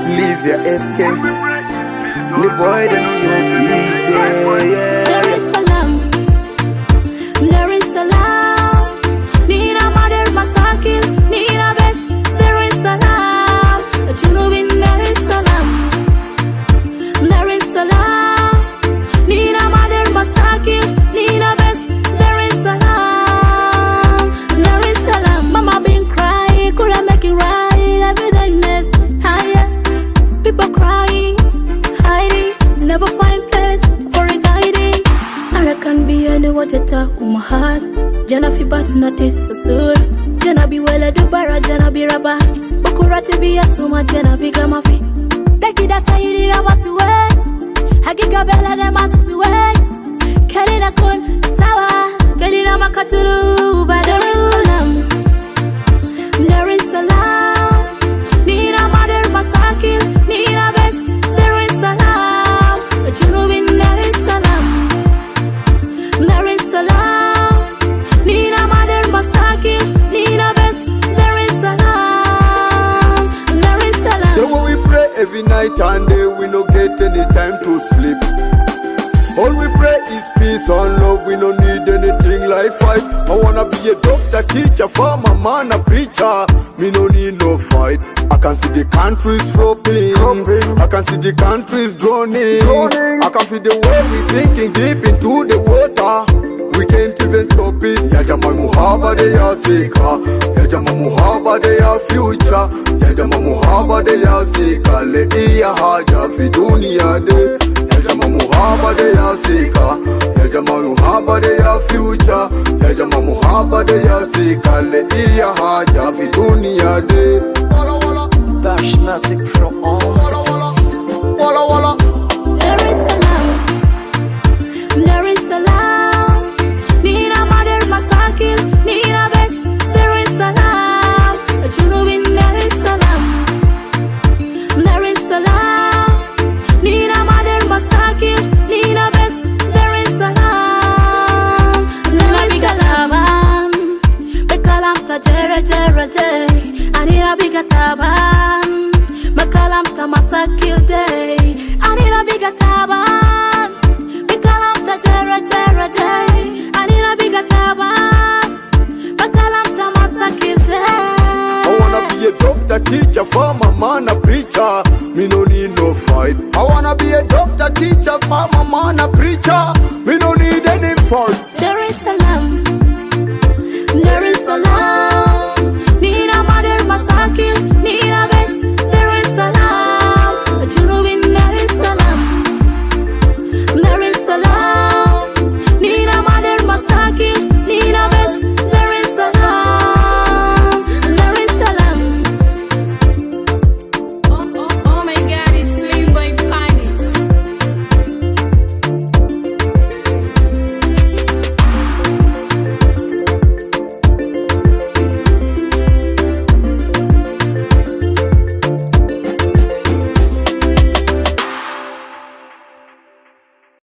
Slivia SK, We pray in peace. the boy them know beat, yeah, my heart. Jana fi bat notice so. Jana be well do bara, jana be raba. Bukurati be a suma, jana be gamafi. Taki da sayiri da wasuwe. Hakika bela de masuwe. Kelina kun sawa. Kelina makatulu night and day, we no get any time to sleep. All we pray is peace and love, we no need anything like fight. I wanna be a doctor, teacher, farmer, man, a preacher. Me no need no fight. I can see the countries flopping. I can see the countries drowning. I can feel the way we sinking deep into the water. We can't even stop it. Ya jamaa muhaba de ya sika. Ya jamaa muhaba de ya future. Ya jamaa muhaba de ya sika. Le iya haja fi dunia de. Ya jamaa muhaba de ya sika. Ya jamaa muhaba de ya future. Ya jamaa muhaba de ya sika. Le iya haja fi dunia de. Bashmatic Pro on jere jere day. Anira biga taban. Bekalam ta masakil day. Anira biga taban. Bekalam ta jere jere day. Anira biga taban. Bekalam ta masakil day. I wanna be a doctor, teacher, farmer, man, a preacher. Me no need no fight. I wanna be a doctor, teacher, farmer, man, a preacher.